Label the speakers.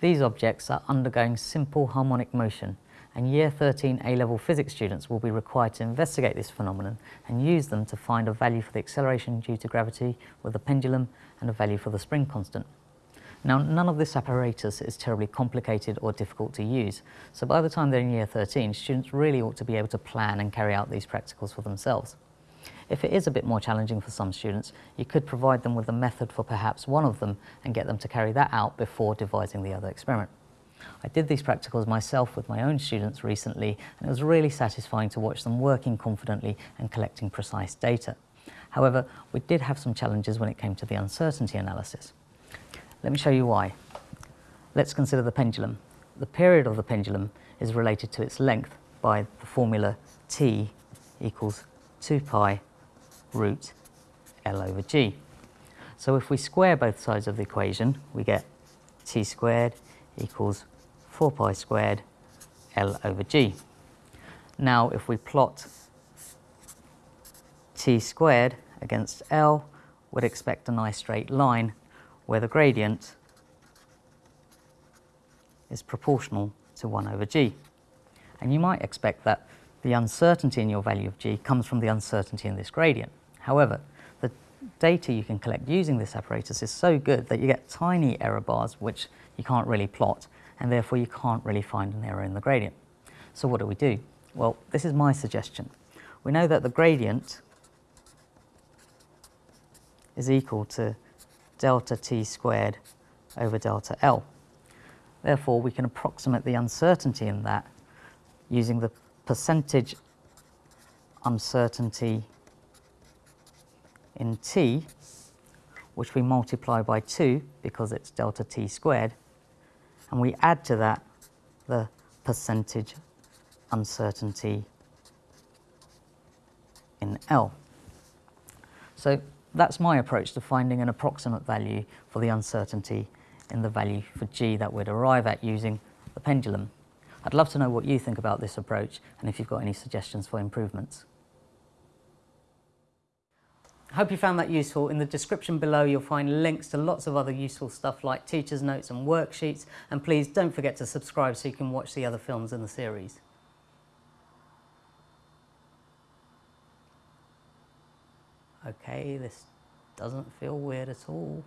Speaker 1: These objects are undergoing simple harmonic motion and Year 13 A-level physics students will be required to investigate this phenomenon and use them to find a value for the acceleration due to gravity with the pendulum and a value for the spring constant. Now, none of this apparatus is terribly complicated or difficult to use, so by the time they're in Year 13, students really ought to be able to plan and carry out these practicals for themselves. If it is a bit more challenging for some students, you could provide them with a method for perhaps one of them and get them to carry that out before devising the other experiment. I did these practicals myself with my own students recently and it was really satisfying to watch them working confidently and collecting precise data. However, we did have some challenges when it came to the uncertainty analysis. Let me show you why. Let's consider the pendulum. The period of the pendulum is related to its length by the formula t equals 2 pi root L over G. So if we square both sides of the equation, we get t squared equals 4 pi squared L over G. Now if we plot t squared against L, we'd expect a nice straight line where the gradient is proportional to 1 over g. And you might expect that the uncertainty in your value of g comes from the uncertainty in this gradient. However, the data you can collect using this apparatus is so good that you get tiny error bars which you can't really plot and therefore you can't really find an error in the gradient. So what do we do? Well, this is my suggestion. We know that the gradient is equal to delta t squared over delta L. Therefore, we can approximate the uncertainty in that using the percentage uncertainty in t, which we multiply by 2 because it's delta t squared, and we add to that the percentage uncertainty in L. So that's my approach to finding an approximate value for the uncertainty in the value for g that we'd arrive at using the pendulum. I'd love to know what you think about this approach and if you've got any suggestions for improvements. I hope you found that useful. In the description below you'll find links to lots of other useful stuff like teacher's notes and worksheets and please don't forget to subscribe so you can watch the other films in the series. Okay, this doesn't feel weird at all.